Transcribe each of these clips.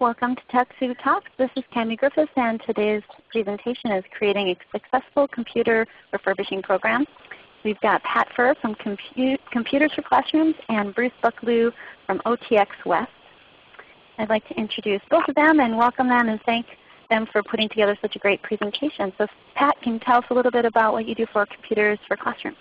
Welcome to TechSoup Talks. This is Tammy Griffiths and today's presentation is creating a successful computer refurbishing program. We've got Pat Furr from Compu Computers for Classrooms and Bruce Bucklew from OTX West. I'd like to introduce both of them and welcome them and thank them for putting together such a great presentation. So Pat, can you tell us a little bit about what you do for Computers for Classrooms?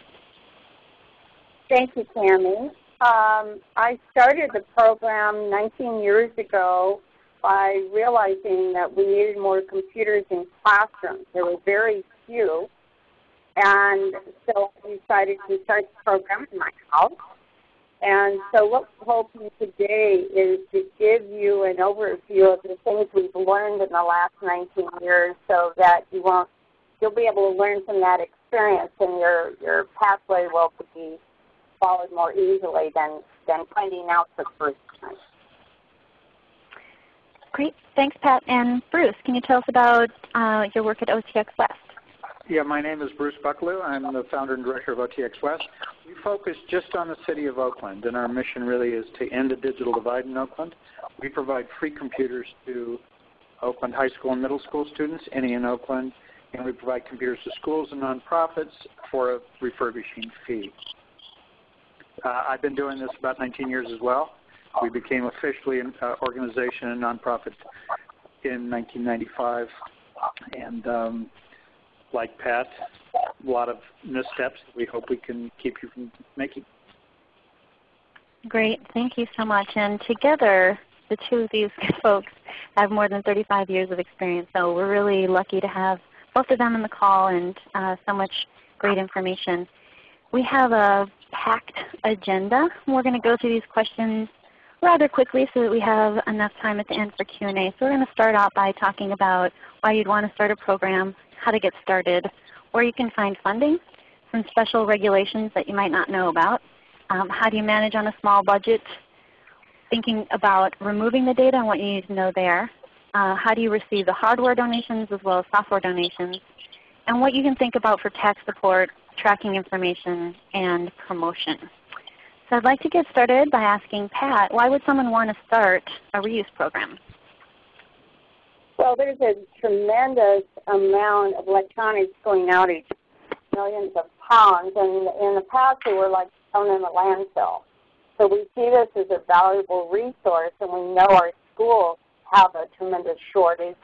Thank you, Tammy. Um, I started the program 19 years ago by realizing that we needed more computers in classrooms. There were very few. And so I decided to start the program in my house. And so what we're hoping today is to give you an overview of the things we've learned in the last 19 years so that you won't, you'll be able to learn from that experience and your, your pathway will be followed more easily than, than finding out the first time. Great. Thanks, Pat. And Bruce, can you tell us about uh, your work at OTX West? Yeah, my name is Bruce Bucklew. I'm the founder and director of OTX West. We focus just on the city of Oakland, and our mission really is to end the digital divide in Oakland. We provide free computers to Oakland high school and middle school students, any in Oakland, and we provide computers to schools and nonprofits for a refurbishing fee. Uh, I've been doing this about 19 years as well. We became officially an uh, organization and nonprofit in 1995, and um, like Pat, a lot of missteps we hope we can keep you from making. Great. Thank you so much. And together, the two of these folks have more than 35 years of experience. So we're really lucky to have both of them on the call and uh, so much great information. We have a packed agenda. We're going to go through these questions rather quickly so that we have enough time at the end for Q&A. So we're going to start out by talking about why you'd want to start a program, how to get started, where you can find funding, some special regulations that you might not know about, um, how do you manage on a small budget, thinking about removing the data and what you need to know there, uh, how do you receive the hardware donations as well as software donations, and what you can think about for tax support, tracking information, and promotion. So I'd like to get started by asking Pat, why would someone want to start a reuse program? Well, there's a tremendous amount of electronics going out each millions of pounds, and in the past they were like thrown in the landfill. So we see this as a valuable resource, and we know our schools have a tremendous shortage.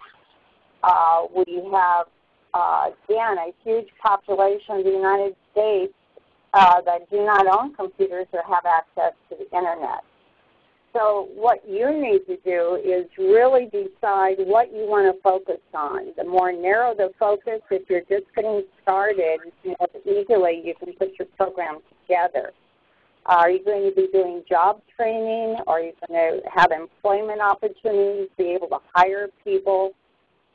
Uh, we have, uh, again, a huge population of the United States uh, that do not own computers or have access to the Internet. So what you need to do is really decide what you want to focus on. The more narrow the focus, if you're just getting started, you know, easily you can put your program together. Are you going to be doing job training? Are you going to have employment opportunities, be able to hire people?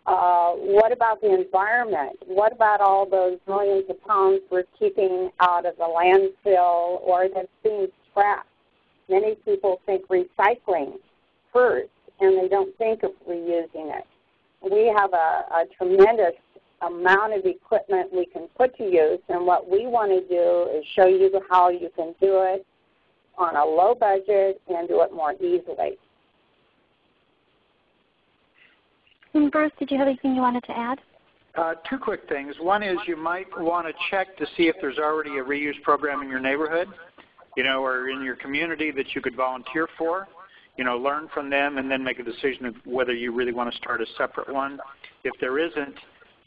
Uh, what about the environment? What about all those millions of pounds we're keeping out of the landfill or that's being scrapped? Many people think recycling first, and they don't think of reusing it. We have a, a tremendous amount of equipment we can put to use, and what we want to do is show you how you can do it on a low budget and do it more easily. And Bruce, did you have anything you wanted to add? Uh, two quick things. One is you might want to check to see if there's already a reuse program in your neighborhood you know, or in your community that you could volunteer for. You know, learn from them and then make a decision of whether you really want to start a separate one. If there isn't,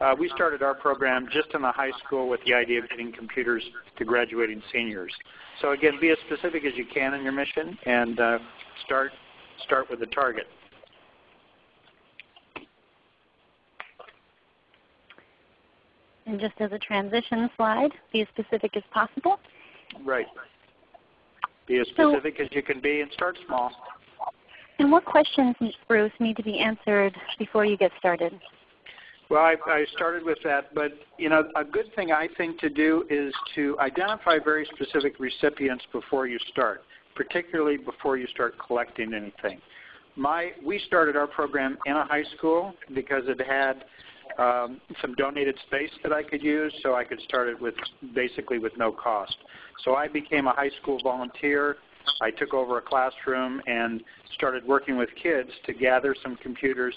uh, we started our program just in the high school with the idea of getting computers to graduating seniors. So again, be as specific as you can in your mission and uh, start, start with the target. And just as a transition slide, be as specific as possible. Right. Be as specific so, as you can be and start small. And what questions, Bruce, need to be answered before you get started? Well, I, I, started with that, but you know, a good thing I think to do is to identify very specific recipients before you start, particularly before you start collecting anything. My, we started our program in a high school because it had um, some donated space that I could use, so I could start it with basically with no cost. So I became a high school volunteer I took over a classroom and started working with kids to gather some computers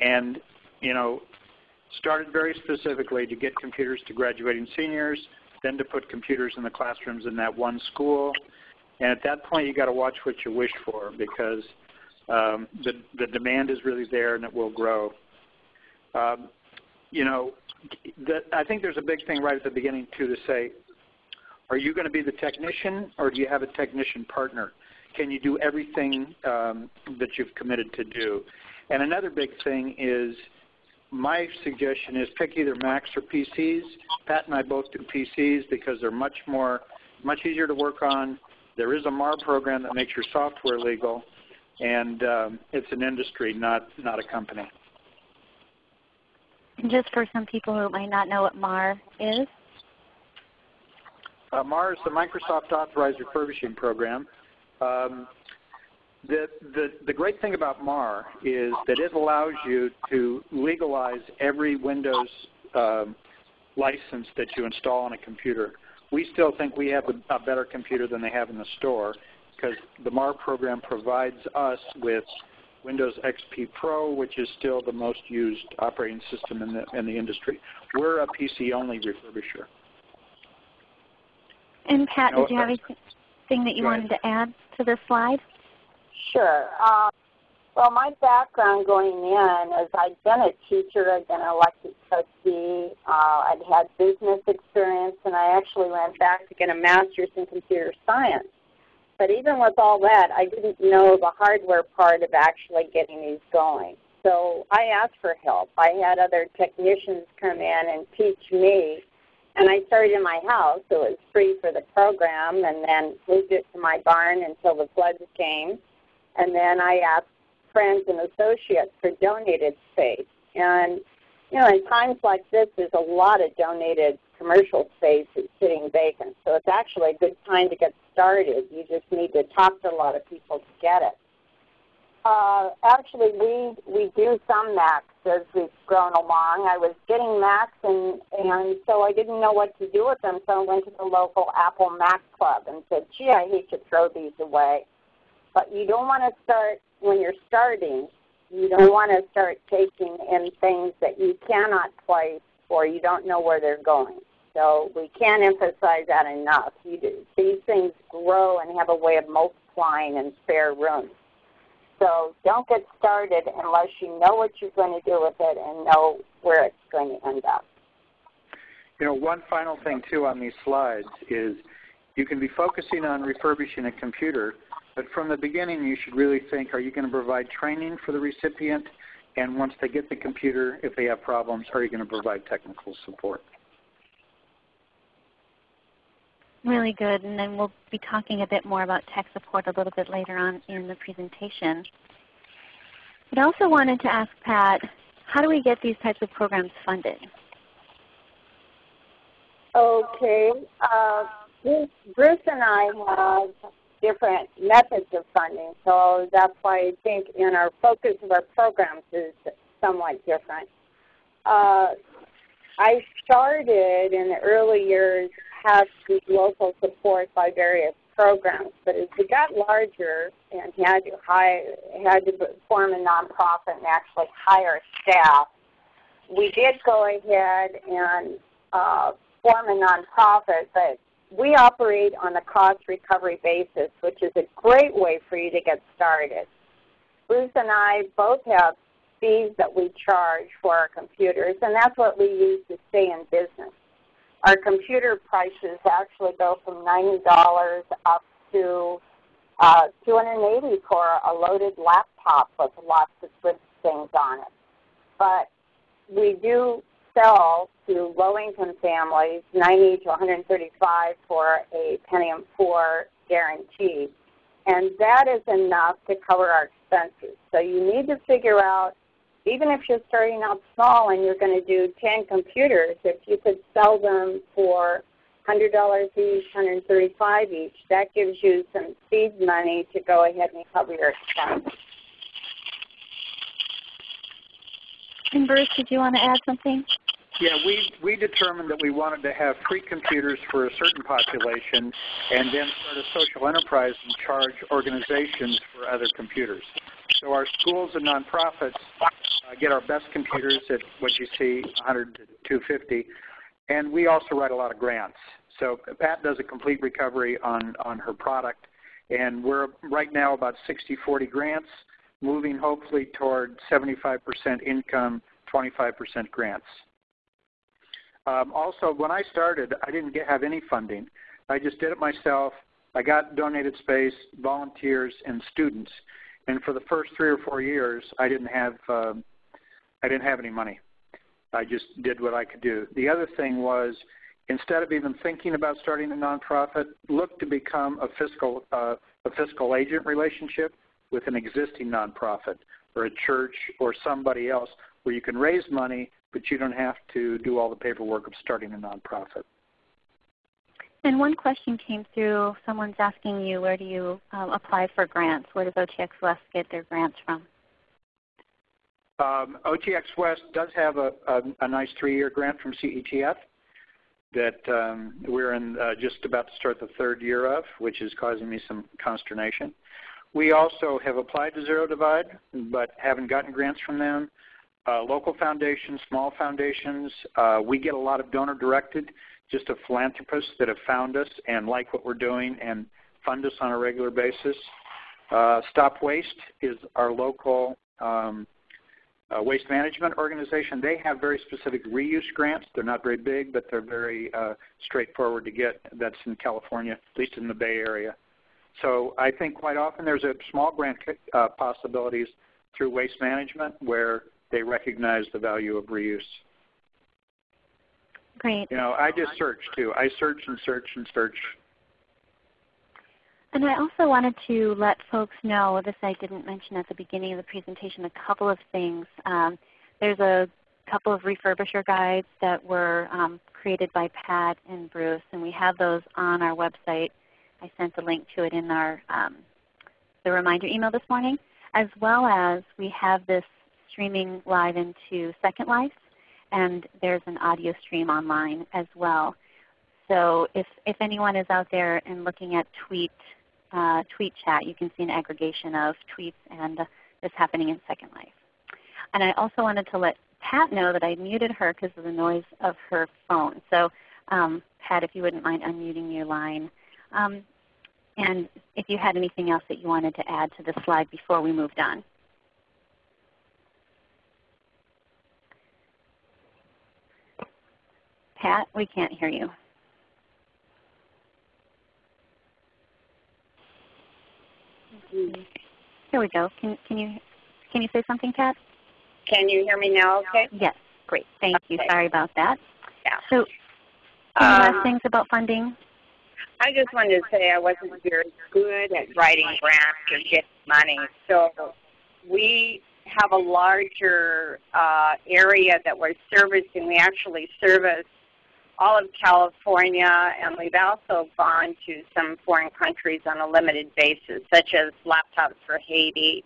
and, you know, started very specifically to get computers to graduating seniors, then to put computers in the classrooms in that one school. And at that point, you got to watch what you wish for because um, the, the demand is really there and it will grow. Um, you know, the, I think there's a big thing right at the beginning too to say, are you going to be the technician or do you have a technician partner? Can you do everything um, that you've committed to do? And another big thing is my suggestion is pick either Macs or PCs. Pat and I both do PCs because they're much more, much easier to work on. There is a MAR program that makes your software legal, and um, it's an industry, not not a company. Just for some people who might not know what MAR is, uh, MAR is the Microsoft Authorized Refurbishing Program. Um, the, the, the great thing about MAR is that it allows you to legalize every Windows um, license that you install on a computer. We still think we have a, a better computer than they have in the store because the MAR program provides us with Windows XP Pro, which is still the most used operating system in the, in the industry. We're a PC-only refurbisher. And Pat, did you have anything that you wanted to add to this slide? Sure. Um, well, my background going in is I'd been a teacher, I'd been an elected trustee, uh, I'd had business experience, and I actually went back to get a master's in computer science. But even with all that, I didn't know the hardware part of actually getting these going. So I asked for help. I had other technicians come in and teach me. And I started in my house, so it was free for the program, and then moved it to my barn until the floods came. And then I asked friends and associates for donated space. And, you know, in times like this, there's a lot of donated commercial space that's sitting vacant. So it's actually a good time to get started. You just need to talk to a lot of people to get it. Uh, actually, we we do some Macs as we've grown along. I was getting Macs, and and so I didn't know what to do with them. So I went to the local Apple Mac Club and said, "Gee, I hate to throw these away." But you don't want to start when you're starting. You don't want to start taking in things that you cannot place or you don't know where they're going. So we can't emphasize that enough. Do, these things grow and have a way of multiplying in spare rooms. So don't get started unless you know what you're going to do with it and know where it's going to end up. You know, one final thing too on these slides is you can be focusing on refurbishing a computer, but from the beginning, you should really think, are you going to provide training for the recipient? And once they get the computer, if they have problems, are you going to provide technical support? Really good. And then we'll be talking a bit more about tech support a little bit later on in the presentation. But I also wanted to ask Pat, how do we get these types of programs funded? Okay. Uh, Bruce and I have different methods of funding. So that's why I think in our focus of our programs is somewhat different. Uh, I started in the early years had local support by various programs, but as we got larger and had to hire, had to form a nonprofit and actually hire staff, we did go ahead and uh, form a nonprofit, but we operate on a cost recovery basis, which is a great way for you to get started. Bruce and I both have fees that we charge for our computers, and that's what we use to stay in business. Our computer prices actually go from $90 up to uh, 280 for a loaded laptop with lots of good things on it. But we do sell to low-income families, 90 to 135 for a Pentium 4 guarantee. And that is enough to cover our expenses. So you need to figure out, even if you're starting out small and you're going to do 10 computers, if you could sell them for $100 each, 135 each, that gives you some seed money to go ahead and cover your expenses. And Bruce, did you want to add something? Yeah, we, we determined that we wanted to have free computers for a certain population and then start a social enterprise and charge organizations for other computers. So our schools and nonprofits uh, get our best computers at what you see, 100 to 250, and we also write a lot of grants. So Pat does a complete recovery on, on her product, and we're right now about 60-40 grants, moving hopefully toward 75% income, 25% grants. Um, also, when I started, I didn't get, have any funding. I just did it myself. I got donated space, volunteers, and students. And for the first three or four years, I didn't have um, I didn't have any money. I just did what I could do. The other thing was, instead of even thinking about starting a nonprofit, look to become a fiscal uh, a fiscal agent relationship with an existing nonprofit or a church or somebody else where you can raise money but you don't have to do all the paperwork of starting a nonprofit. And one question came through. Someone's asking you, where do you um, apply for grants? Where does OTX West get their grants from? Um, OTX West does have a, a, a nice three-year grant from CETF that um, we're in uh, just about to start the third year of, which is causing me some consternation. We also have applied to Zero Divide, but haven't gotten grants from them uh, local foundations, small foundations. Uh, we get a lot of donor directed, just of philanthropists that have found us and like what we're doing and fund us on a regular basis. Uh, Stop Waste is our local um, uh, waste management organization. They have very specific reuse grants. They're not very big, but they're very uh, straightforward to get. That's in California, at least in the Bay Area. So I think quite often there's a small grant uh, possibilities through waste management where they recognize the value of reuse. Great. You know, I just search too. I search and search and search. And I also wanted to let folks know, this I didn't mention at the beginning of the presentation, a couple of things. Um, there's a couple of refurbisher guides that were um, created by Pat and Bruce, and we have those on our website. I sent the link to it in our um, the reminder email this morning, as well as we have this streaming live into Second Life, and there's an audio stream online as well. So if, if anyone is out there and looking at tweet, uh, tweet chat, you can see an aggregation of tweets and uh, this happening in Second Life. And I also wanted to let Pat know that I muted her because of the noise of her phone. So um, Pat, if you wouldn't mind unmuting your line. Um, and if you had anything else that you wanted to add to the slide before we moved on. Pat, we can't hear you. Here we go. Can, can, you, can you say something, Pat? Can you hear me now okay? Yes. Great. Thank you. Sorry about that. Yeah. So any Um, last things about funding? I just wanted to say I wasn't very good at writing grants or getting money. So we have a larger uh, area that we're servicing. We actually service all of California, and we've also gone to some foreign countries on a limited basis, such as laptops for Haiti,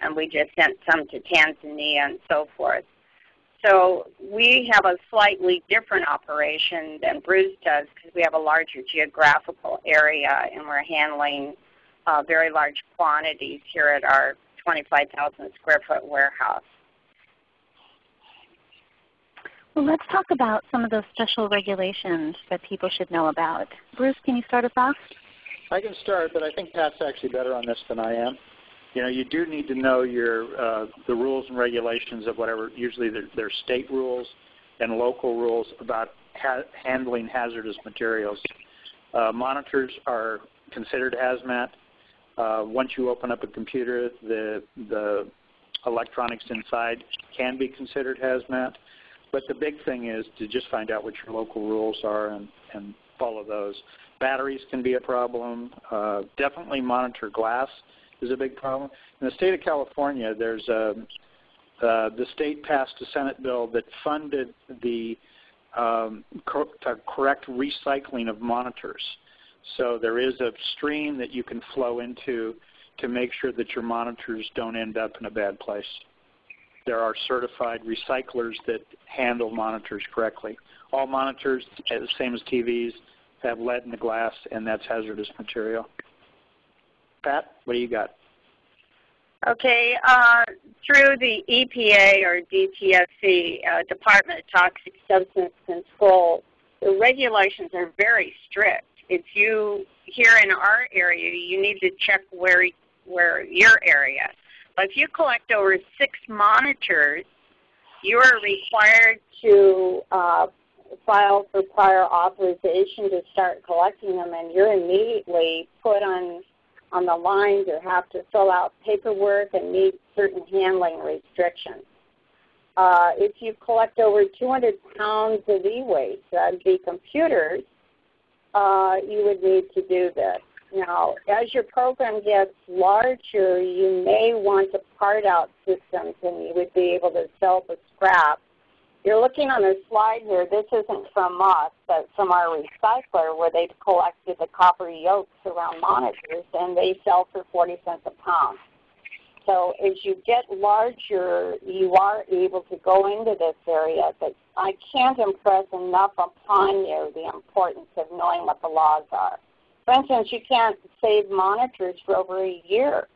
and we just sent some to Tanzania and so forth. So we have a slightly different operation than Bruce does because we have a larger geographical area and we're handling uh, very large quantities here at our 25,000 square foot warehouse. Well, let's talk about some of those special regulations that people should know about. Bruce, can you start us off? I can start, but I think Pat's actually better on this than I am. You know, you do need to know your uh, the rules and regulations of whatever. Usually, they're, they're state rules and local rules about ha handling hazardous materials. Uh, monitors are considered hazmat. Uh, once you open up a computer, the the electronics inside can be considered hazmat. But the big thing is to just find out what your local rules are and, and follow those. Batteries can be a problem. Uh, definitely monitor glass is a big problem. In the state of California, there's a, uh, the state passed a Senate bill that funded the um, cor correct recycling of monitors. So there is a stream that you can flow into to make sure that your monitors don't end up in a bad place. There are certified recyclers that handle monitors correctly. All monitors, the same as TVs, have lead in the glass, and that's hazardous material. Pat, what do you got? Okay, uh, through the EPA or DTSC, uh, Department of Toxic Substance Control, the regulations are very strict. If you, here in our area, you need to check where, where your area. If you collect over six monitors, you are required to uh, file for prior authorization to start collecting them, and you're immediately put on on the line to have to fill out paperwork and meet certain handling restrictions. Uh, if you collect over 200 pounds of e-waste, that would be computers, uh, you would need to do this. Now, as your program gets larger, you may want to part out systems and you would be able to sell the scrap. You're looking on the slide here. This isn't from us, but from our recycler where they've collected the copper yokes around monitors and they sell for 40 cents a pound. So as you get larger, you are able to go into this area, but I can't impress enough upon you the importance of knowing what the laws are. For instance, you can't save monitors for over a year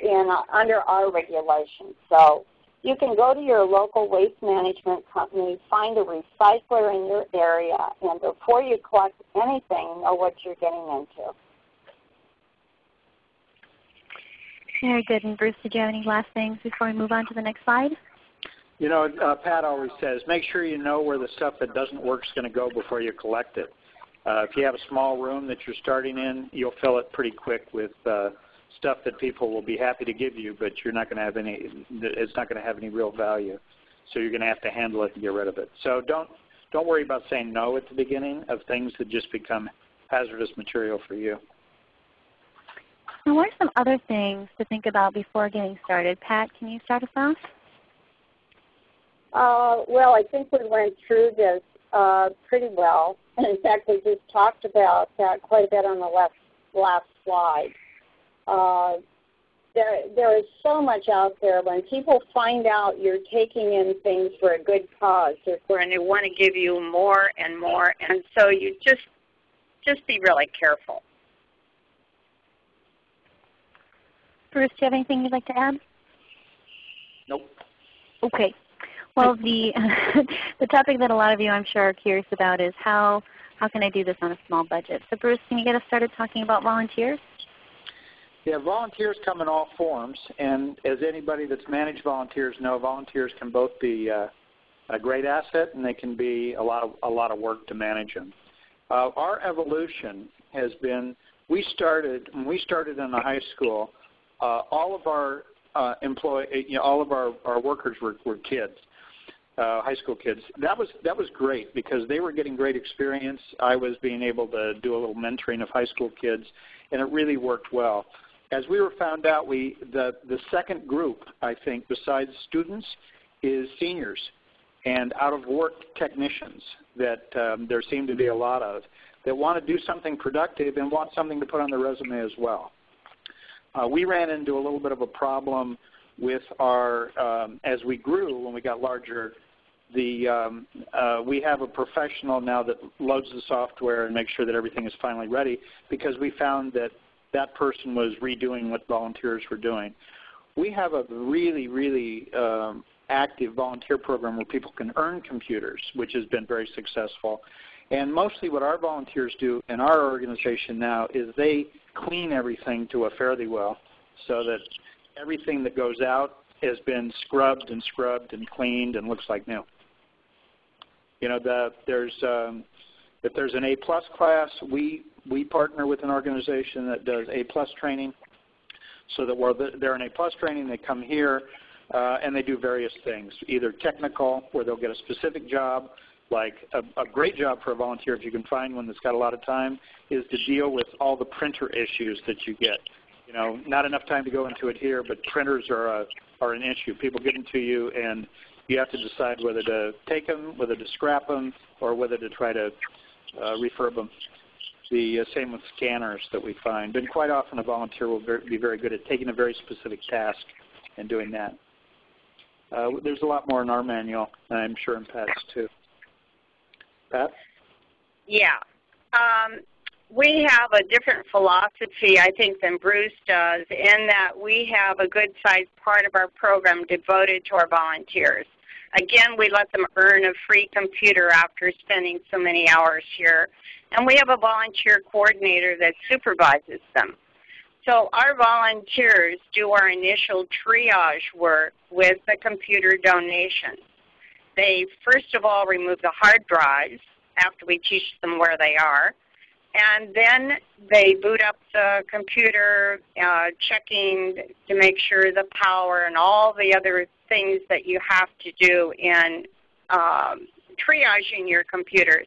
in, uh, under our regulations. So you can go to your local waste management company, find a recycler in your area, and before you collect anything, know what you're getting into. Very good. And Bruce, did you have any last things before we move on to the next slide? You know, uh, Pat always says, make sure you know where the stuff that doesn't work is going to go before you collect it. Uh, if you have a small room that you're starting in, you'll fill it pretty quick with uh, stuff that people will be happy to give you, but you're not going to have any. It's not going to have any real value. So you're going to have to handle it and get rid of it. So don't don't worry about saying no at the beginning of things that just become hazardous material for you. Now, what are some other things to think about before getting started? Pat, can you start us off? Uh, well, I think we went through this uh, pretty well. In fact, we just talked about that quite a bit on the last, last slide. Uh, there, there is so much out there. When people find out you're taking in things for a good cause, they're going to want to give you more and more. And so you just, just be really careful. Bruce, do you have anything you'd like to add? Nope. Okay. Well, the the topic that a lot of you I'm sure are curious about is how how can I do this on a small budget? So Bruce, can you get us started talking about volunteers? Yeah, volunteers come in all forms, and as anybody that's managed volunteers know, volunteers can both be uh, a great asset and they can be a lot of a lot of work to manage them. Uh, our evolution has been we started when we started in the high school. Uh, all of our uh, employee, you know, all of our, our workers were, were kids, uh, high school kids. That was that was great because they were getting great experience. I was being able to do a little mentoring of high school kids, and it really worked well as we were found out, we the the second group I think besides students is seniors and out of work technicians that um, there seem to be a lot of that want to do something productive and want something to put on their resume as well. Uh, we ran into a little bit of a problem with our um, as we grew when we got larger. The um, uh, we have a professional now that loads the software and makes sure that everything is finally ready because we found that that person was redoing what volunteers were doing. We have a really, really um, active volunteer program where people can earn computers, which has been very successful. And mostly what our volunteers do in our organization now is they clean everything to a fairly well so that everything that goes out has been scrubbed and scrubbed and cleaned and looks like new. You know, the, there's um, if there's an A plus class, we we partner with an organization that does A plus training, so that while they're in A plus training, they come here uh, and they do various things, either technical, where they'll get a specific job, like a, a, great job for a volunteer, if you can find one that's got a lot of time, is to deal with all the printer issues that you get. You know, not enough time to go into it here, but printers are a, are an issue. People get them to you, and you have to decide whether to take them, whether to scrap them, or whether to try to uh, refurb them. The uh, same with scanners that we find. And quite often a volunteer will be very good at taking a very specific task and doing that. uh, there's a lot more in our manual, and I'm sure in Pat's too. Pat? Yeah. Um, we have a different philosophy, I think, than Bruce does in that we have a good sized part of our program devoted to our volunteers. Again, we let them earn a free computer after spending so many hours here. And we have a volunteer coordinator that supervises them. So our volunteers do our initial triage work with the computer donations. They first of all remove the hard drives after we teach them where they are. And then they boot up the computer, uh, checking to make sure the power and all the other things that you have to do in um, triaging your computers.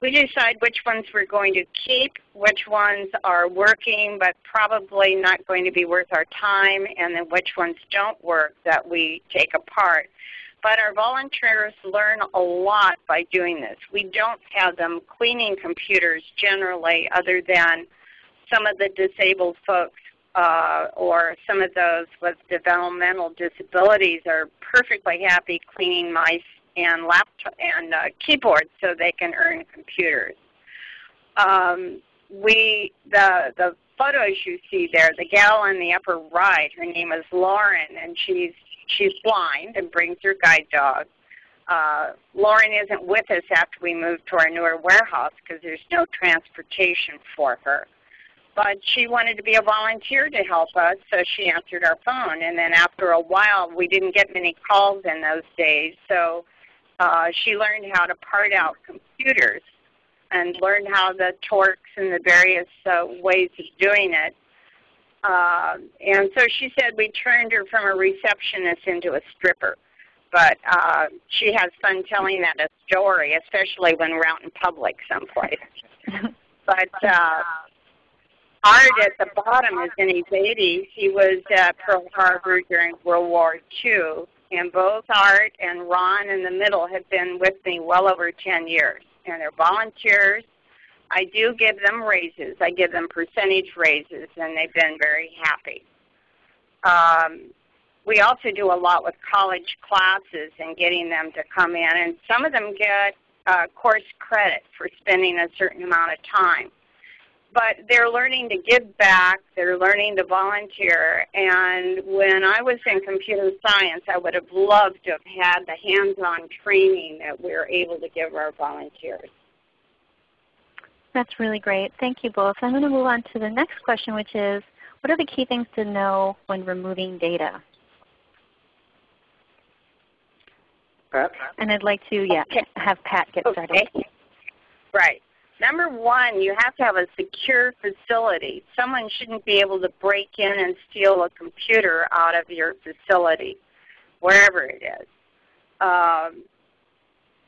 We decide which ones we're going to keep, which ones are working but probably not going to be worth our time, and then which ones don't work that we take apart. But our volunteers learn a lot by doing this. We don't have them cleaning computers generally other than some of the disabled folks uh, or some of those with developmental disabilities are perfectly happy cleaning mice and laptop and uh, keyboards so they can earn computers. Um, we the the photos you see there, the gal in the upper right, her name is Lauren, and she's she's blind and brings her guide dog. Uh, Lauren isn't with us after we moved to our newer warehouse because there's no transportation for her. But she wanted to be a volunteer to help us, so she answered our phone. And then after a while, we didn't get many calls in those days, so uh, she learned how to part out computers and learned how the torques and the various uh, ways of doing it. Uh, and so she said we turned her from a receptionist into a stripper. But uh, she has fun telling that a story, especially when we're out in public someplace. but uh, Art at the bottom is in his 80s. He was at Pearl Harbor during World War II. And both Art and Ron in the middle have been with me well over 10 years. And they're volunteers I do give them raises. I give them percentage raises, and they've been very happy. Um, we also do a lot with college classes and getting them to come in, and some of them get uh, course credit for spending a certain amount of time. But they're learning to give back, they're learning to volunteer, and when I was in computer science, I would have loved to have had the hands-on training that we're able to give our volunteers. That's really great. Thank you both. I'm going to move on to the next question, which is, what are the key things to know when removing data? Pat? And I'd like to yeah, okay. have Pat get started. Okay. Right. Number one, you have to have a secure facility. Someone shouldn't be able to break in and steal a computer out of your facility, wherever it is. Um,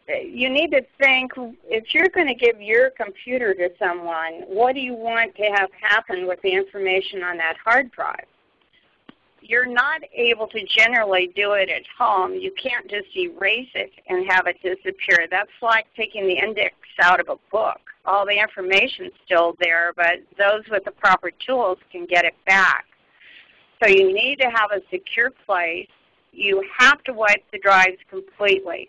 you need to think if you're going to give your computer to someone, what do you want to have happen with the information on that hard drive? You're not able to generally do it at home. You can't just erase it and have it disappear. That's like taking the index out of a book. All the information's still there, but those with the proper tools can get it back. So you need to have a secure place. You have to wipe the drives completely.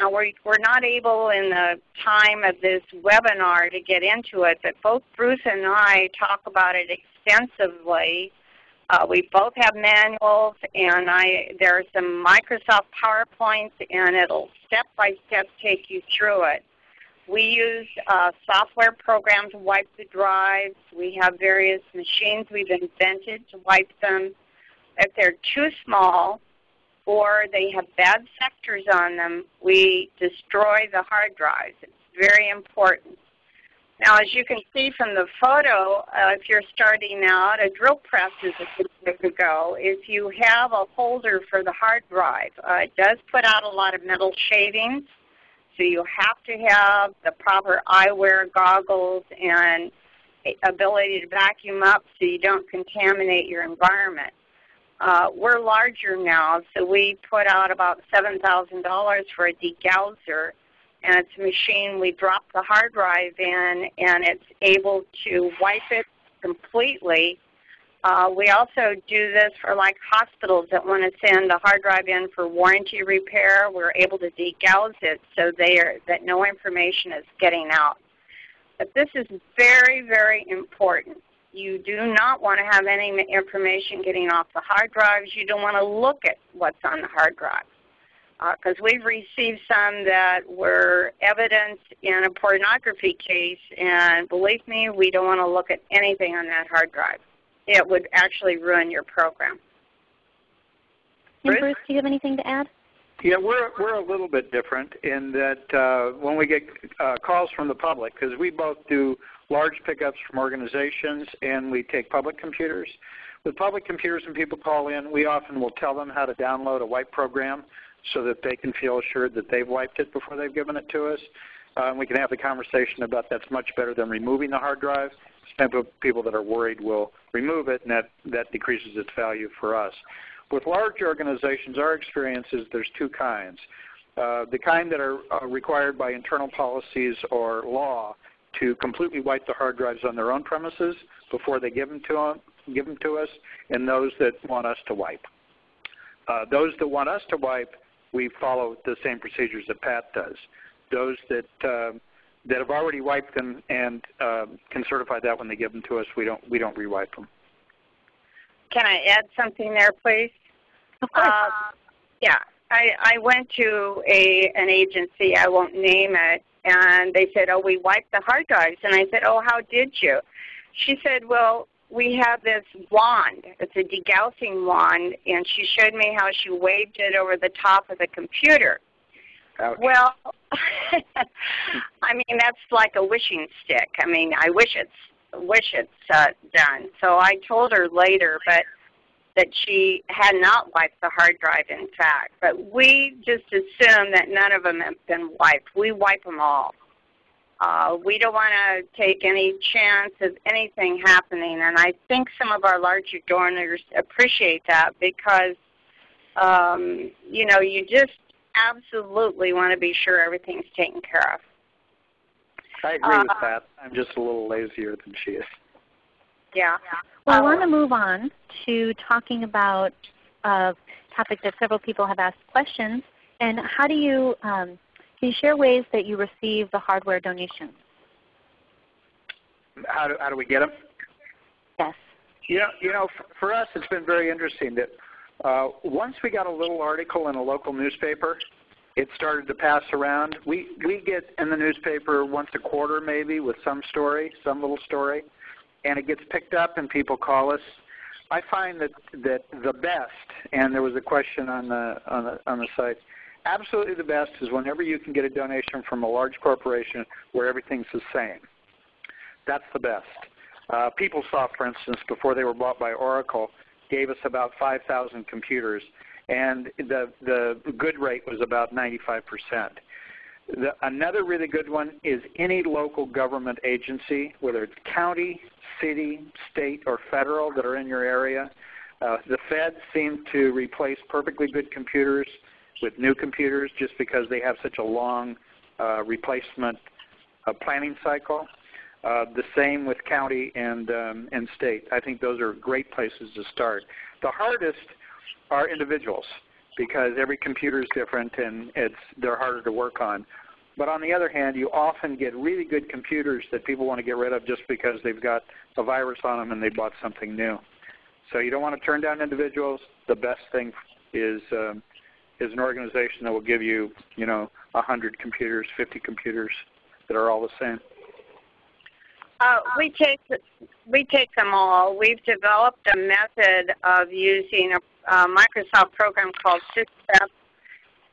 Now we're, we're not able in the time of this webinar to get into it, but both Bruce and I talk about it extensively. Uh, we both have manuals, and I, there are some Microsoft PowerPoints, and it'll step-by-step -step take you through it. We use uh, software programs to wipe the drives. We have various machines we've invented to wipe them. If they're too small, or they have bad sectors on them, we destroy the hard drives. It's very important. Now as you can see from the photo, uh, if you're starting out, a drill press is a good way to go. If you have a holder for the hard drive, uh, it does put out a lot of metal shavings, so you have to have the proper eyewear goggles and ability to vacuum up so you don't contaminate your environment. Uh, we're larger now, so we put out about $7,000 for a degausser. And it's a machine we drop the hard drive in, and it's able to wipe it completely Uh, we also do this for like hospitals that want to send a hard drive in for warranty repair. We're able to degauss it so they are, that no information is getting out. But this is very, very important. You do not want to have any information getting off the hard drives. You don't want to look at what's on the hard drive. Because uh, we've received some that were evidence in a pornography case, and believe me, we don't want to look at anything on that hard drive. It would actually ruin your program. And Bruce, do you have anything to add? Yeah, we're we're a little bit different in that uh, when we get uh, calls from the public, because we both do large pickups from organizations and we take public computers. With public computers, when people call in, we often will tell them how to download a wipe program so that they can feel assured that they've wiped it before they've given it to us. Uh, and we can have the conversation about that's much better than removing the hard drive. Some people that are worried will remove it, and that, that decreases its value for us. With large organizations, our experience is there's two kinds. Uh, the kind that are uh, required by internal policies or law to completely wipe the hard drives on their own premises before they give them to, them, give them to us, and those that want us to wipe. Uh, those that want us to wipe, we follow the same procedures that Pat does. Those that uh, that have already wiped them and uh, can certify that when they give them to us, we don't we don't rewipe them. Can I add something there, please? Of course. Uh, yeah, I, I went to a an agency. I won't name it, and they said, "Oh, we wiped the hard drives." And I said, "Oh, how did you?" She said, "Well, we have this wand. It's a degaussing wand, and she showed me how she waved it over the top of the computer." Well, I mean that's like a wishing stick. I mean, I wish it's wish it's uh, done. So I told her later, but that she had not wiped the hard drive in fact. But we just assume that none of them have been wiped. We wipe them all. Uh, we don't want to take any chance of anything happening, and I think some of our larger donors appreciate that because, um, you know, you just absolutely want to be sure everything's taken care of. I agree uh, with that. I'm just a little lazier than she is. Yeah. Well, I want to move on to talking about a topic that several people have asked questions. And how do you, um, can you share ways that you receive the hardware donations? How do, how do we get them? Yes. You know, you know for, for us it's been very interesting that uh, once we got a little article in a local newspaper, it started to pass around. We, we get in the newspaper once a quarter maybe with some story, some little story and it gets picked up and people call us. I find that that the best, and there was a question on the on the on the site. Absolutely, the best is whenever you can get a donation from a large corporation where everything's the same. That's the best. Uh, PeopleSoft, for instance, before they were bought by Oracle, gave us about 5,000 computers, and the the good rate was about 95 percent. The, another really good one is any local government agency, whether it's county, city, state, or federal that are in your area. Uh, the feds seem to replace perfectly good computers with new computers just because they have such a long uh, replacement uh, planning cycle. Uh, the same with county and, um, and state. I think those are great places to start. The hardest are individuals because every computer is different and it's, they're harder to work on. But on the other hand, you often get really good computers that people want to get rid of just because they've got a virus on them and they bought something new. So you don't want to turn down individuals. The best thing is um, is an organization that will give you, you know, 100 computers, 50 computers that are all the same. Uh, we take we take them all. We've developed a method of using a, Microsoft program called SysPrep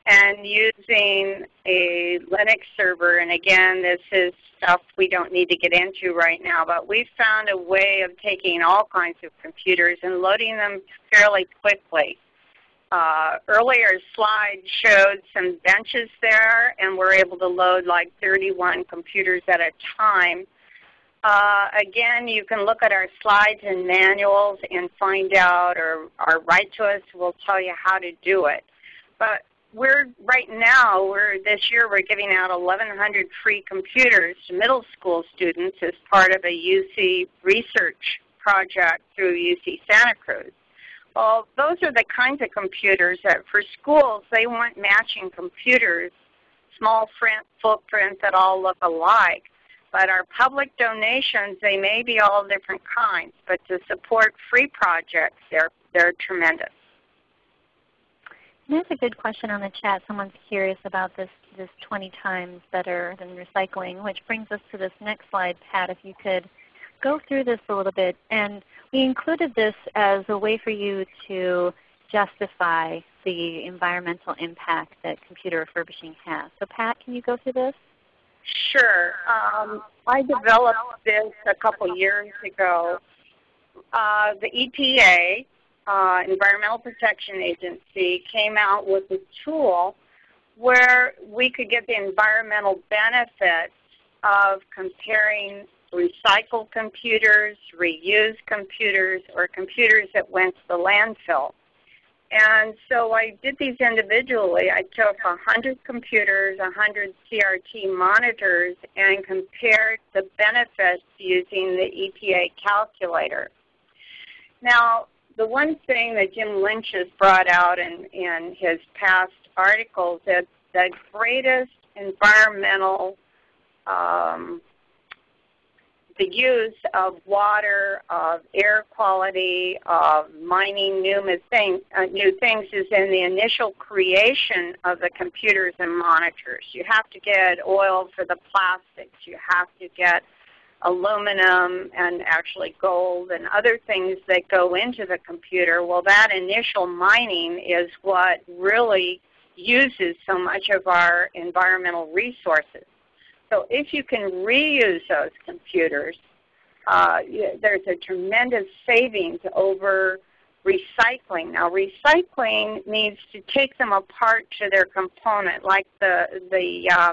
and using a Linux server. And again, this is stuff we don't need to get into right now, but we found a way of taking all kinds of computers and loading them fairly quickly. Uh, earlier slide showed some benches there, and we're able to load like 31 computers at a time. Uh, again, you can look at our slides and manuals and find out or, or write to us. We'll tell you how to do it. But we're right now, we're this year we're giving out 1,100 free computers to middle school students as part of a UC research project through UC Santa Cruz. Well, those are the kinds of computers that for schools, they want matching computers, small footprint that all look alike. But our public donations, they may be all different kinds, but to support free projects, they're, they're tremendous. There's a good question on the chat. Someone's curious about this, this 20 times better than recycling, which brings us to this next slide, Pat, if you could go through this a little bit. And we included this as a way for you to justify the environmental impact that computer refurbishing has. So Pat, can you go through this? Sure. Um, I developed this a couple years ago. Uh, the EPA, uh, Environmental Protection Agency, came out with a tool where we could get the environmental benefits of comparing recycled computers, reused computers, or computers that went to the landfill. And so I did these individually. I took 100 computers, 100 CRT monitors, and compared the benefits using the EPA calculator. Now, the one thing that Jim Lynch has brought out in, in his past articles is the greatest environmental um, the use of water, of air quality, of mining new, thing, uh, new things is in the initial creation of the computers and monitors. You have to get oil for the plastics. You have to get aluminum and actually gold and other things that go into the computer. Well, that initial mining is what really uses so much of our environmental resources. So if you can reuse those computers, uh, there's a tremendous savings over recycling. Now recycling needs to take them apart to their component, like the, the uh,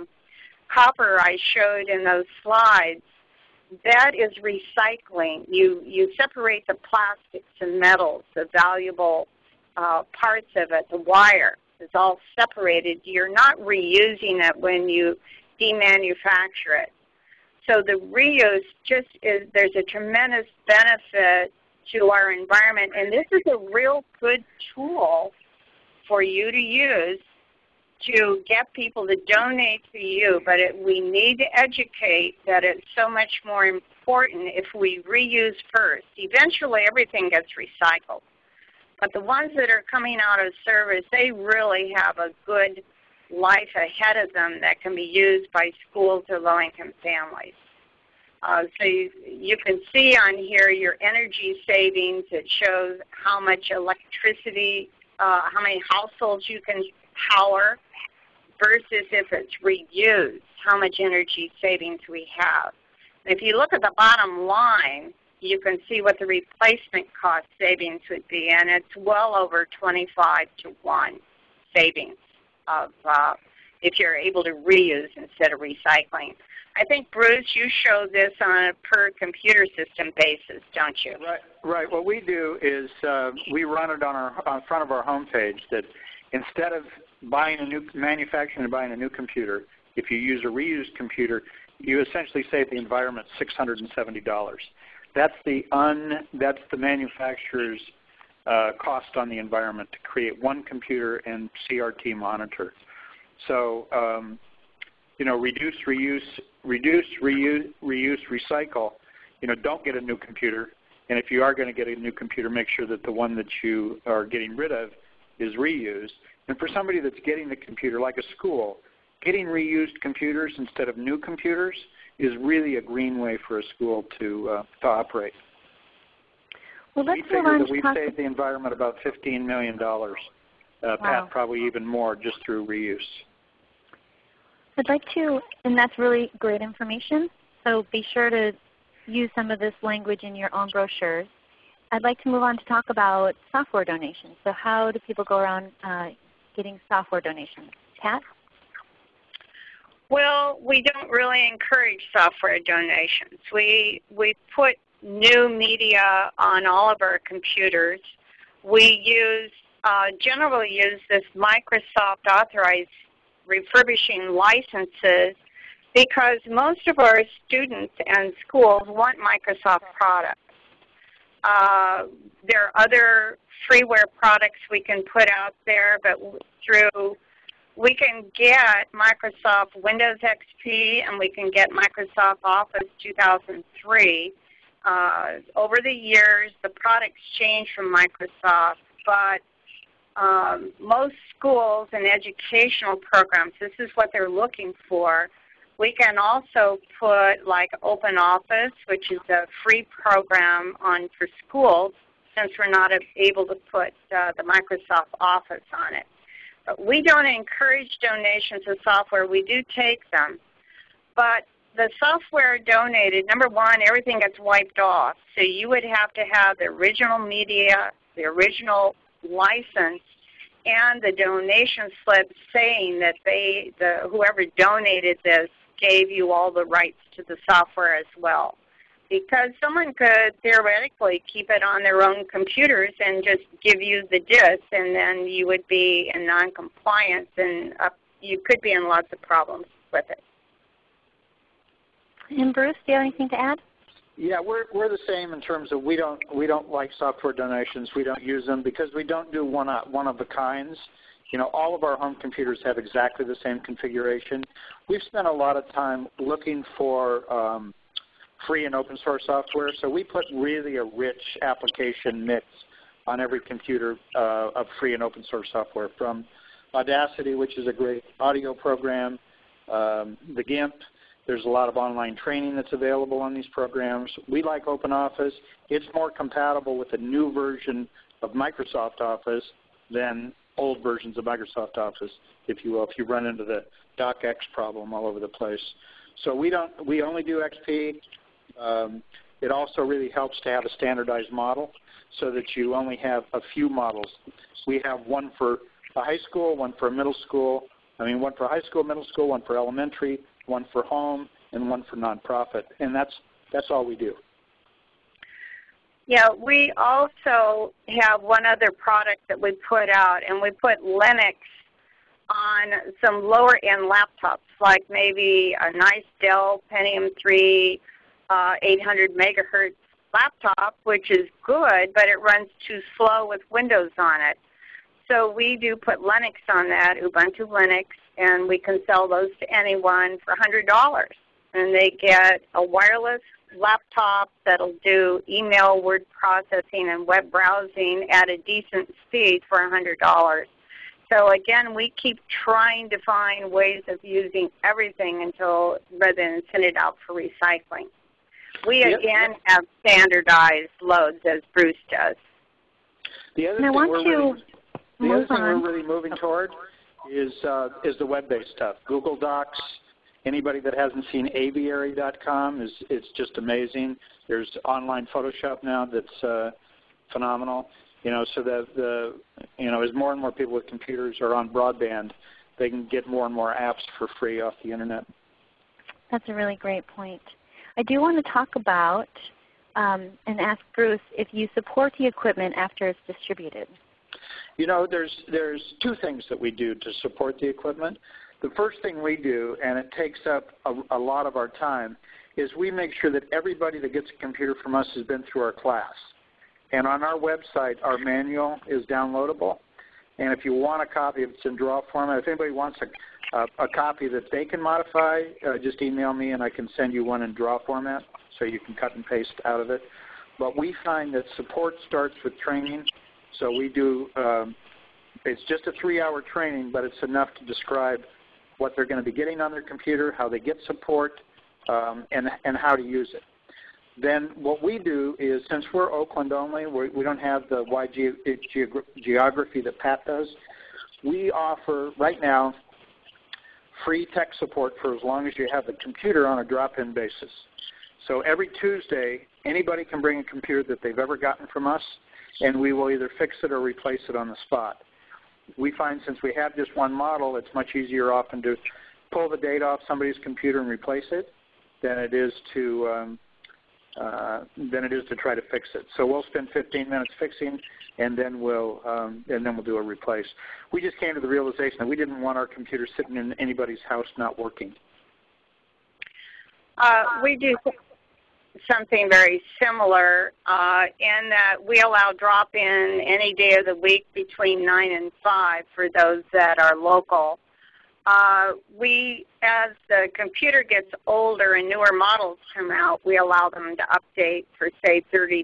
copper I showed in those slides. That is recycling. You, you separate the plastics and metals, the valuable uh, parts of it, the wire is all separated. You're not reusing it when you demanufacture it. So the reuse just is, there's a tremendous benefit to our environment. And this is a real good tool for you to use to get people to donate to you. But it, we need to educate that it's so much more important if we reuse first. Eventually everything gets recycled. But the ones that are coming out of service, they really have a good life ahead of them that can be used by schools or low-income families. Uh, so you, you, can see on here your energy savings. It shows how much electricity, uh, how many households you can power versus if it's reused, how much energy savings we have. And if you look at the bottom line, you can see what the replacement cost savings would be, and it's well over 25 to 1 savings of uh, if you're able to reuse instead of recycling. I think, Bruce, you show this on a per computer system basis, don't you? Right. Right. What we do is uh, we run it on our on front of our homepage that instead of buying a new manufacturing and buying a new computer, if you use a reused computer, you essentially save the environment $670. That's the un that's the manufacturer's uh, cost on the environment to create one computer and CRT monitor. So, um, you know, reduce, reuse, reduce, reuse, reuse, recycle. You know, don't get a new computer. And if you are going to get a new computer, make sure that the one that you are getting rid of is reused. And for somebody that's getting the computer, like a school, getting reused computers instead of new computers is really a green way for a school to, uh, to operate. Well, let's we figure that we've saved the environment about $15 million. Uh, wow. Pat, probably even more just through reuse. I'd like to, and that's really great information, so be sure to use some of this language in your own brochures. I'd like to move on to talk about software donations. So how do people go around uh, getting software donations? Pat? Well, we don't really encourage software donations. We, we put new media on all of our computers. We use, uh, generally use this Microsoft authorized refurbishing licenses because most of our students and schools want Microsoft products. Uh, there are other freeware products we can put out there, but through we can get Microsoft Windows XP and we can get Microsoft Office 2003. Uh, over the years, the products change from Microsoft, but um, most schools and educational programs, this is what they're looking for. We can also put like Open Office, which is a free program on for schools, since we're not able to put uh, the Microsoft Office on it. But we don't encourage donations of software. We do take them. But the software donated, number one, everything gets wiped off. So you would have to have the original media, the original license, and the donation slip saying that they, the, whoever donated this gave you all the rights to the software as well. Because someone could theoretically keep it on their own computers and just give you the disk and then you would be in noncompliance and you could be in lots of problems with it. And Bruce, do you have anything to add? Yeah, we're we're the same in terms of we don't we don't like software donations. We don't use them because we don't do one one of the kinds. You know, all of our home computers have exactly the same configuration. We've spent a lot of time looking for um, free and open source software, so we put really a rich application mix on every computer uh, of free and open source software from Audacity, which is a great audio program, um, the GIMP, there's a lot of online training that's available on these programs. We like OpenOffice. It's more compatible with the new version of Microsoft Office than old versions of Microsoft Office, if you will, if you run into the docx problem all over the place. So we don't we only do XP. Um, it also really helps to have a standardized model so that you only have a few models. We have one for a high school, one for a middle school, I mean one for high school, middle school, one for elementary, one for home, and one for nonprofit. And that's, that's all we do. Yeah, we also have one other product that we put out, and we put Linux on some lower end laptops, like maybe a nice Dell Pentium 3 uh, 800 megahertz laptop, which is good, but it runs too slow with Windows on it. So we do put Linux on that, Ubuntu Linux, and we can sell those to anyone for $100. And they get a wireless laptop that'll do email, word processing, and web browsing at a decent speed for $100. So again, we keep trying to find ways of using everything until rather than send it out for recycling. We Yep. again have standardized loads as Bruce does. The other And I thing we're to really, the other thing we're really moving toward is uh, is the web-based stuff. Google Docs. Anybody that hasn't seen aviary.com is it's just amazing. There's online Photoshop now that's uh, phenomenal. You know, so that the you know as more and more people with computers are on broadband, they can get more and more apps for free off the internet. That's a really great point. I do want to talk about um, and ask Bruce if you support the equipment after it's distributed. You know, there's there's two things that we do to support the equipment. The first thing we do, and it takes up a, a lot of our time, is we make sure that everybody that gets a computer from us has been through our class. And on our website, our manual is downloadable. And if you want a copy, it's in draw format. If anybody wants a, a, a copy that they can modify, uh, just email me and I can send you one in draw format so you can cut and paste out of it. But we find that support starts with training. So we do, um, it's just a three-hour training, but it's enough to describe what they're going to be getting on their computer, how they get support, um, and, and how to use it. Then what we do is, since we're Oakland only, we do not have the wide ge geogra geography that Pat does, we offer right now free tech support for as long as you have the computer on a drop-in basis. So every Tuesday, anybody can bring a computer that they've ever gotten from us, and we will either fix it or replace it on the spot. We find since we have just one model, it's much easier often to pull the data off somebody's computer and replace it than it is to um, uh, than it is to try to fix it. So we'll spend 15 minutes fixing, and then we'll um, and then we'll do a replace. We just came to the realization that we didn't want our computer sitting in anybody's house not working. Uh, we do something very similar uh, in that we allow drop-in any day of the week between 9 and 5 for those that are local. Uh, we, as the computer gets older and newer models come out, we allow them to update for say $30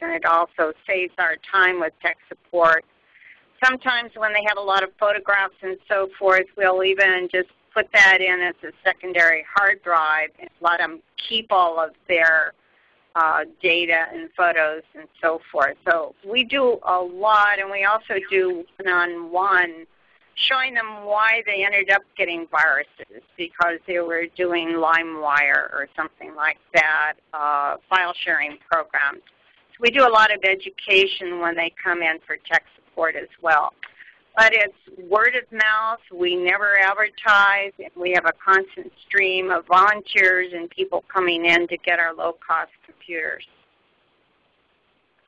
and it also saves our time with tech support. Sometimes when they have a lot of photographs and so forth, we'll even just put that in as a secondary hard drive and let them keep all of their uh, data and photos and so forth. So we do a lot and we also do one-on-one showing them why they ended up getting viruses because they were doing LimeWire or something like that, uh, file sharing programs. So we do a lot of education when they come in for tech support as well. But it's word of mouth. We never advertise. We have a constant stream of volunteers and people coming in to get our low-cost computers.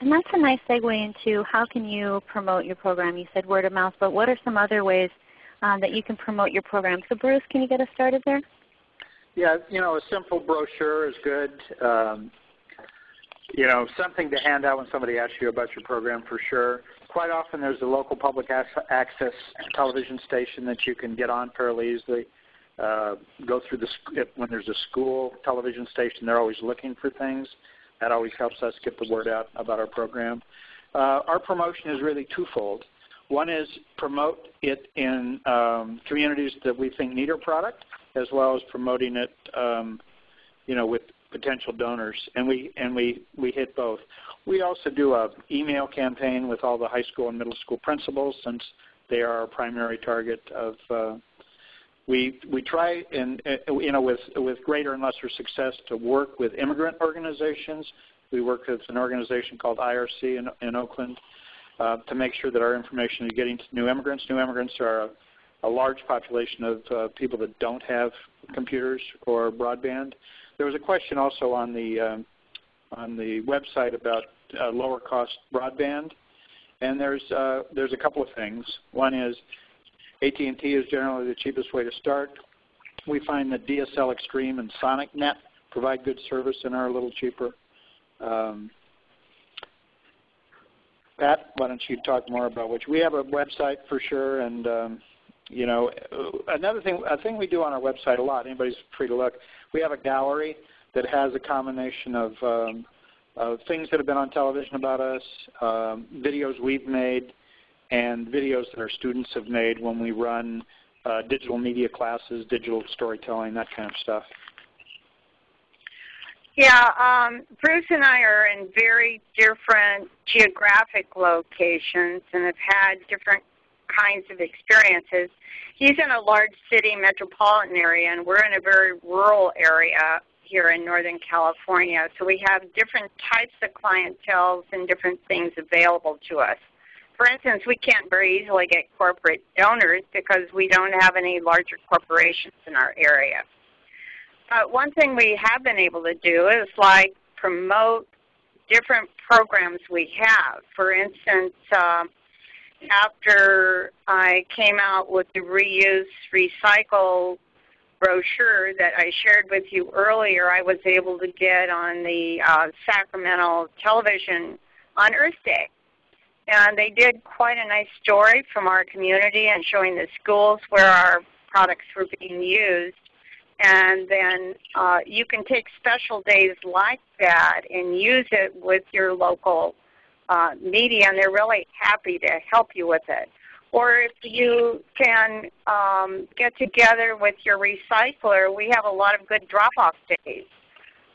And that's a nice segue into how can you promote your program. You said word of mouth, but what are some other ways um, that you can promote your program? So Bruce, can you get us started there? Yeah, you know, a simple brochure is good. Um, you know, something to hand out when somebody asks you about your program for sure quite often there's a local public access television station that you can get on fairly easily. Uh, go through the when there's a school television station, they're always looking for things. That always helps us get the word out about our program. Uh, our promotion is really twofold. One is promote it in um, communities that we think need our product, as well as promoting it, um, you know, with potential donors, and we and we we hit both. We also do a email campaign with all the high school and middle school principals since they are our primary target of. Uh, we we try and uh, you know with with greater and lesser success to work with immigrant organizations. We work with an organization called IRC in, in Oakland uh, to make sure that our information is getting to new immigrants. New immigrants are a, a large population of uh, people that don't have computers or broadband. There was a question also on the um, on the website about uh, lower cost broadband, and there's uh, there's a couple of things. One is AT&T is generally the cheapest way to start. We find that DSL Extreme and Sonic.net provide good service and are a little cheaper. Um, Pat, why don't you talk more about which we have a website for sure, and um, you know another thing a thing we do on our website a lot. Anybody's free to look we have a gallery that has a combination of, um, things that have been on television about us, um, videos we've made, and videos that our students have made when we run uh, digital media classes, digital storytelling, that kind of stuff. Yeah, um, Bruce and I are in very different geographic locations and have had different kinds of experiences. He's in a large city metropolitan area, and we're in a very rural area here in Northern California. So we have different types of clientele and different things available to us. For instance, we can't very easily get corporate donors because we don't have any larger corporations in our area. But one thing we have been able to do is like promote different programs we have. For instance, uh, after I came out with the reuse, recycle brochure that I shared with you earlier, I was able to get on the uh, Sacramento television on Earth Day. And they did quite a nice story from our community and showing the schools where our products were being used. And then uh, you can take special days like that and use it with your local uh, media, and they're really happy to help you with it. Or if you can um, get together with your recycler, we have a lot of good drop-off days.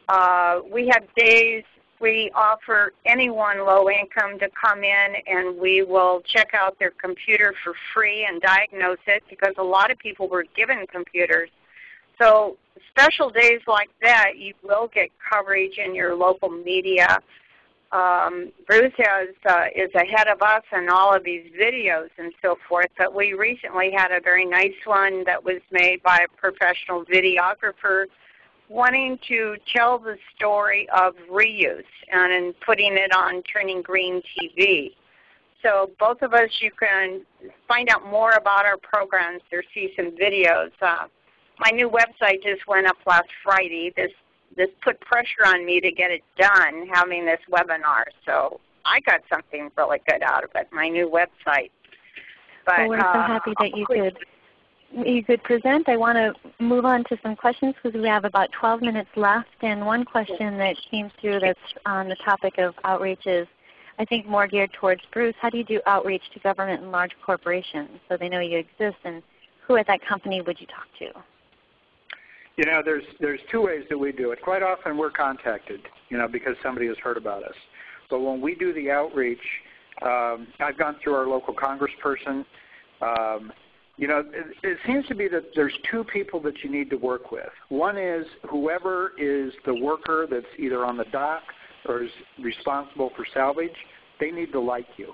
Uh, we have days we offer anyone low income to come in and we will check out their computer for free and diagnose it because a lot of people were given computers. So special days like that, you will get coverage in your local media um, Bruce has, uh, is ahead of us in all of these videos and so forth, but we recently had a very nice one that was made by a professional videographer wanting to tell the story of reuse and in putting it on Turning Green TV. So both of us, you can find out more about our programs or see some videos. Uh, my new website just went up last Friday. This this put pressure on me to get it done, having this webinar. So I got something really good out of it, my new website. But, well, we're uh, so happy that you could you could present. I want to move on to some questions because we have about 12 minutes left. And one question that came through that's on the topic of outreach is, I think more geared towards Bruce. How do you do outreach to government and large corporations so they know you exist? And who at that company would you talk to? You know, there's there's two ways that we do it. Quite often we're contacted, you know, because somebody has heard about us. But when we do the outreach, um, I've gone through our local congressperson. Um, you know, it, it seems to be that there's two people that you need to work with. One is whoever is the worker that's either on the dock or is responsible for salvage. They need to like you,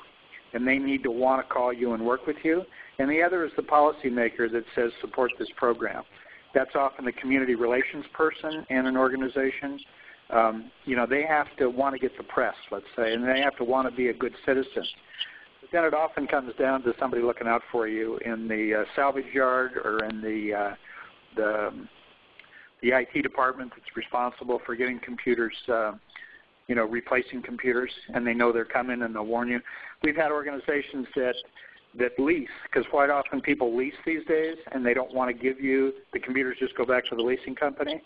and they need to want to call you and work with you. And the other is the policymaker that says support this program. That's often the community relations person in an organization. Um, you know, they have to want to get the press, let's say, and they have to want to be a good citizen. But then it often comes down to somebody looking out for you in the uh, salvage yard or in the uh, the um, the IT department that's responsible for getting computers, uh, you know, replacing computers, and they know they're coming and they'll warn you. We've had organizations that that lease, because quite often people lease these days and they don't want to give you the computers. Just go back to the leasing company.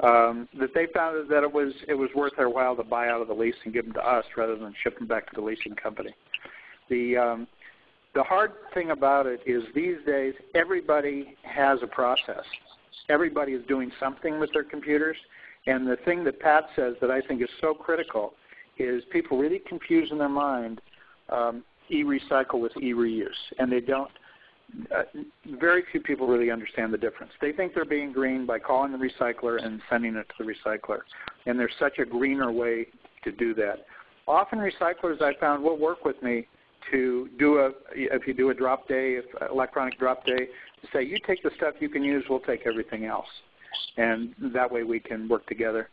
Um, that they found that it was it was worth their while to buy out of the lease and give them to us rather than ship them back to the leasing company. The um, the hard thing about it is these days everybody has a process. Everybody is doing something with their computers, and the thing that Pat says that I think is so critical is people really confuse in their mind um, e-recycle with e-reuse, and they don't. Uh, very few people really understand the difference. They think they're being green by calling the recycler and sending it to the recycler, and there's such a greener way to do that. Often recyclers I found will work with me to do a, if you do a drop day, if, uh, electronic drop day, say you take the stuff you can use, we'll take everything else. And that way we can work together.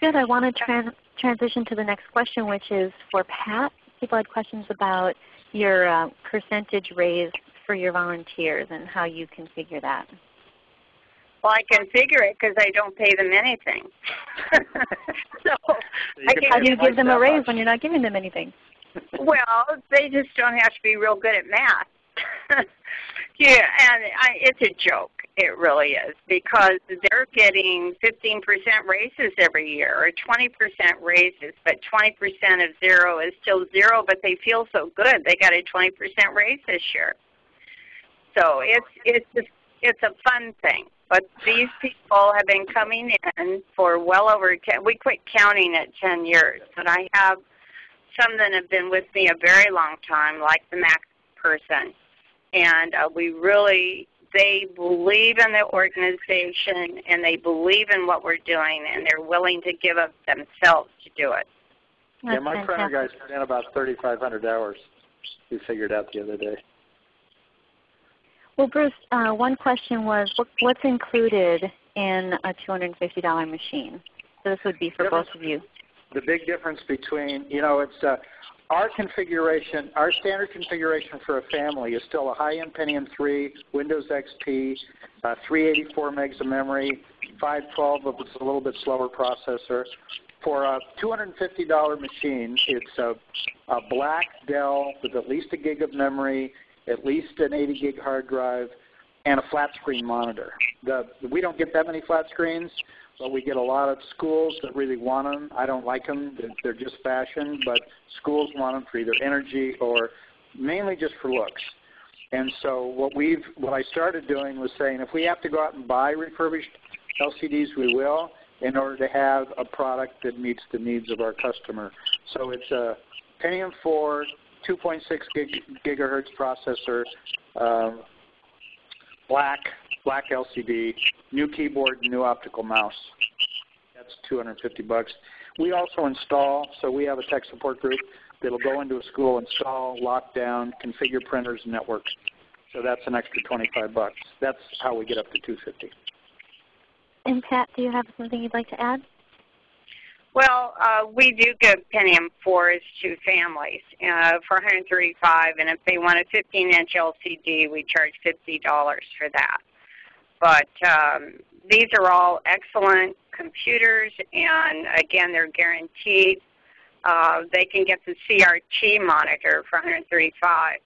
Good. I want to trans transition to the next question, which is for Pat people had questions about your uh, percentage raise for your volunteers and how you configure that. Well, I configure it because I don't pay them anything. so, how do you give them a raise much. when you're not giving them anything? well, they just don't have to be real good at math. yeah, and I, it's a joke. It really is because they're getting 15% raises every year or 20% raises, but 20% of zero is still zero, but they feel so good. They got a 20% raise this year. So it's it's just, it's a fun thing. But these people have been coming in for well over 10, we quit counting at 10 years, but I have some that have been with me a very long time, like the Mac person. And uh, we really they believe in the organization and they believe in what we're doing and they're willing to give up themselves to do it. That's yeah, my printer guys put in about 3,500 hours. We figured out the other day. Well, Bruce, uh, one question was, what's included in a $250 machine? So this would be for both of you. The big difference between, you know, it's uh, our configuration, our standard configuration for a family is still a high-end Pentium 3, Windows XP, uh, 384 megs of memory, 512 of it's a little bit slower processor. For a $250 machine, it's a, a black Dell with at least a gig of memory, at least an 80 gig hard drive, and a flat screen monitor. The, we don't get that many flat screens, but we get a lot of schools that really want them. I don't like them; they're just fashion, but schools want them for either energy or mainly just for looks. And so what we've, what I started doing was saying, if we have to go out and buy refurbished LCDs, we will, in order to have a product that meets the needs of our customer. So it's a Pentium 4, 2.6 gig, gigahertz processor, um, black black LCD, new keyboard, new optical mouse. That's 250 bucks. We also install, so we have a tech support group that'll go into a school, install, lock down, configure printers and networks. So that's an extra 25 bucks. That's how we get up to 250. And Pat, do you have something you'd like to add? Well, uh, we do give Pentium 4s to families uh, for 135 and if they want a 15-inch LCD, we charge $50 for that. But um, these are all excellent computers, and again, they're guaranteed. Uh, they can get the CRT monitor for 135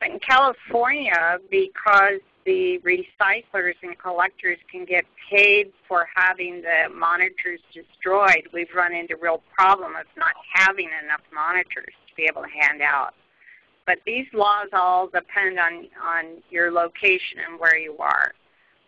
But in California, because the recyclers and collectors can get paid for having the monitors destroyed, we've run into real problem of not having enough monitors to be able to hand out. But these laws all depend on, on your location and where you are.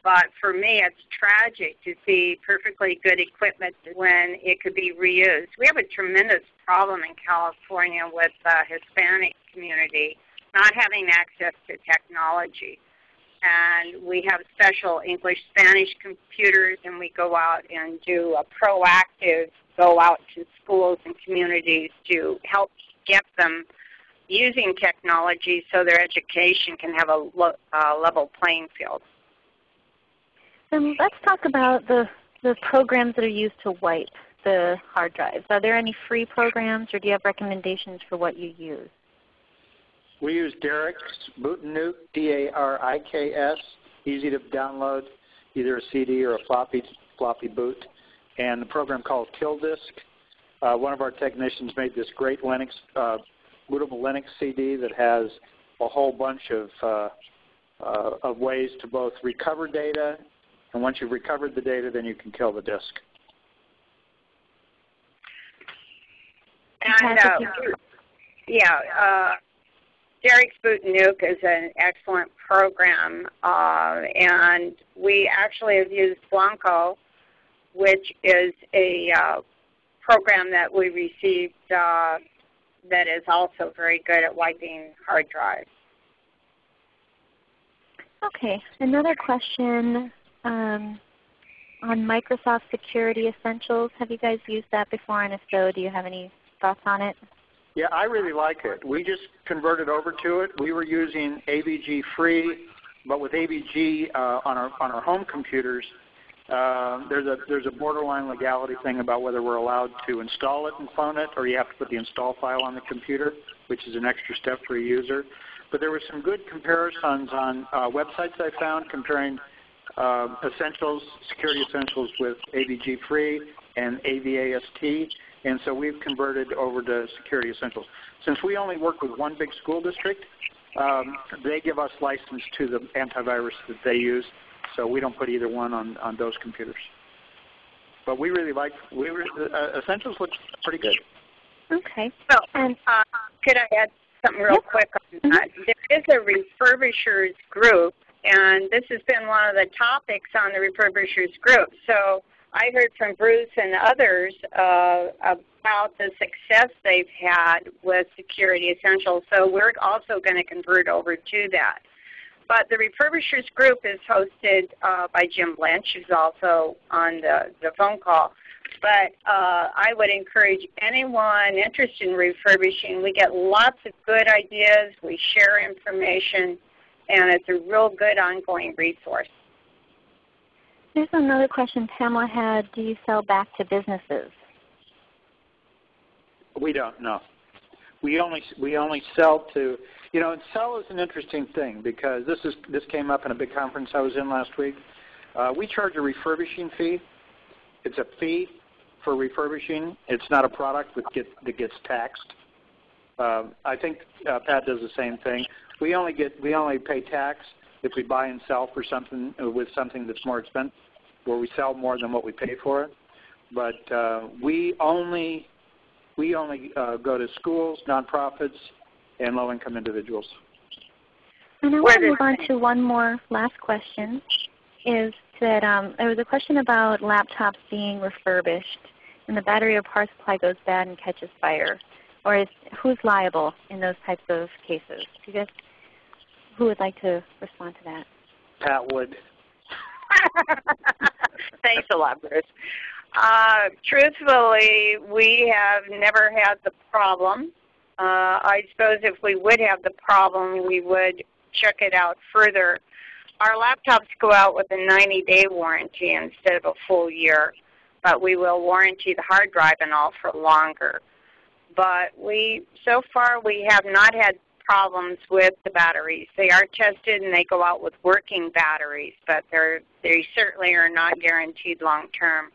But for me, it's tragic to see perfectly good equipment when it could be reused. We have a tremendous problem in California with the Hispanic community not having access to technology. And we have special English Spanish computers, and we go out and do a proactive go out to schools and communities to help get them using technology so their education can have a uh, level playing field. Um, let's talk about the, the programs that are used to wipe the hard drives. Are there any free programs or do you have recommendations for what you use? We use Dariks Boot and Nuke, D-A-R-I-K-S, easy to download, either a CD or a floppy, floppy boot. And the program called KillDisk. Uh, one of our technicians made this great Linux, uh, bootable Linux CD that has a whole bunch of, uh, uh of ways to both recover data and once you've recovered the data, then you can kill the disk. And uh, yeah, uh, Dariks Boot Nuke is an excellent program, uh, and we actually have used Blancco, which is a uh, program that we received uh, that is also very good at wiping hard drives. Okay, another question um, on Microsoft Security Essentials. Have you guys used that before? And if so, do you have any thoughts on it? Yeah, I really like it. We just converted over to it. We were using AVG free, but with AVG uh, on our on our home computers, uh, there's a there's a borderline legality thing about whether we're allowed to install it and phone it, or you have to put the install file on the computer, which is an extra step for a user. But there were some good comparisons on uh, websites I found comparing uh, essentials, security essentials with AVG free and AVAST, and so we've converted over to security essentials. Since we only work with one big school district, um, they give us license to the antivirus that they use, so we don't put either one on, on those computers. But we really like, we re, uh, Essentials looks pretty good. Okay. So, and uh, could I add something real yep. quick on that? There is a refurbishers group and this has been one of the topics on the refurbishers group. So I heard from Bruce and others uh, about the success they've had with Security Essentials. So we're also going to convert over to that. But the refurbishers group is hosted uh, by Jim Lynch, who's also on the, the phone call. But uh, I would encourage anyone interested in refurbishing. We get lots of good ideas. We share information and it's a real good ongoing resource. Here's another question Pamela had. Do you sell back to businesses? We don't, know. We only, we only sell to, you know, and sell is an interesting thing because this, is, this came up in a big conference I was in last week. Uh, we charge a refurbishing fee. It's a fee for refurbishing. It's not a product that, get, that gets taxed. Uh, I think uh, Pat does the same thing we only get we only pay tax if we buy and sell for something uh, with something that's more expensive, where we sell more than what we pay for it. But uh, we only we only uh, go to schools, nonprofits, and low-income individuals. And I want to move on to one more last question. Is that um, there was a question about laptops being refurbished, and the battery or power supply goes bad and catches fire, or is who's liable in those types of cases? Do you guys who would like to respond to that? Pat would. Thanks a lot, Bruce. Uh, truthfully, we have never had the problem. Uh, I suppose if we would have the problem, we would check it out further. Our laptops go out with a 90-day warranty instead of a full year, but we will warranty the hard drive and all for longer. But we, so far, we have not had problems with the batteries. They are tested and they go out with working batteries, but they're, they certainly are not guaranteed long term.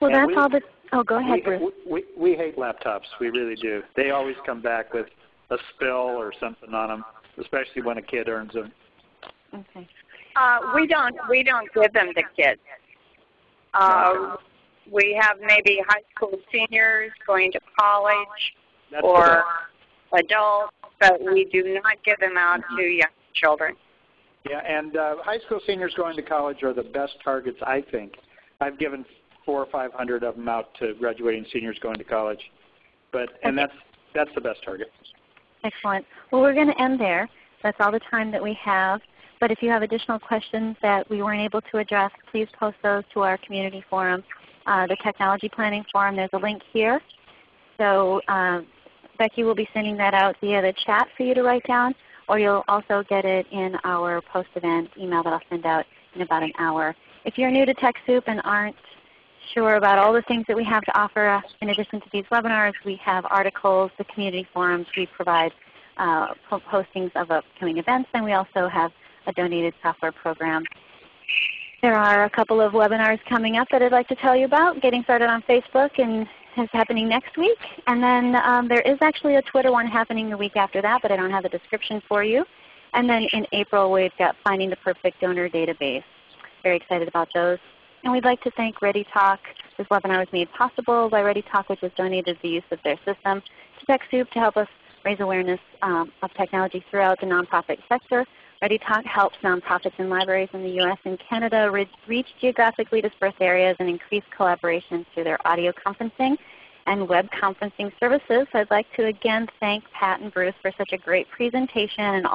Well, And that's we- all the. Oh, go ahead, we, Bruce. we, we hate laptops. We really do. They always come back with a spill or something on them, especially when a kid earns them. Okay. Uh, we don't we don't give them to kids. Uh, we have maybe high school seniors going to college That's or best. Adults, but we do not give them out to young children. Yeah, and uh, high school seniors going to college are the best targets, I think. I've given four or five hundred of them out to graduating seniors going to college, but and Okay. that's that's the best target. Excellent. Well, we're going to end there. That's all the time that we have. But if you have additional questions that we weren't able to address, please post those to our community forum, uh, the Technology Planning Forum. There's a link here. So um, Becky will be sending that out via the chat for you to write down, or you'll also get it in our post-event email that I'll send out in about an hour. If you're new to TechSoup and aren't sure about all the things that we have to offer in addition to these webinars, we have articles, the community forums, we provide uh, postings of upcoming events, and we also have a donated software program. There are a couple of webinars coming up that I'd like to tell you about, getting started on Facebook and is happening next week. And then um, there is actually a Twitter one happening the week after that, but I don't have the description for you. And then in April we've got Finding the Perfect Donor Database. Very excited about those. And we'd like to thank ReadyTalk. This webinar was made possible by ReadyTalk, which has donated the use of their system to TechSoup to help us raise awareness um, of technology throughout the nonprofit sector. ReadyTalk helps nonprofits and libraries in the U.S. and Canada reach geographically dispersed areas and increase collaboration through their audio conferencing and web conferencing services. I'd like to again thank Pat and Bruce for such a great presentation and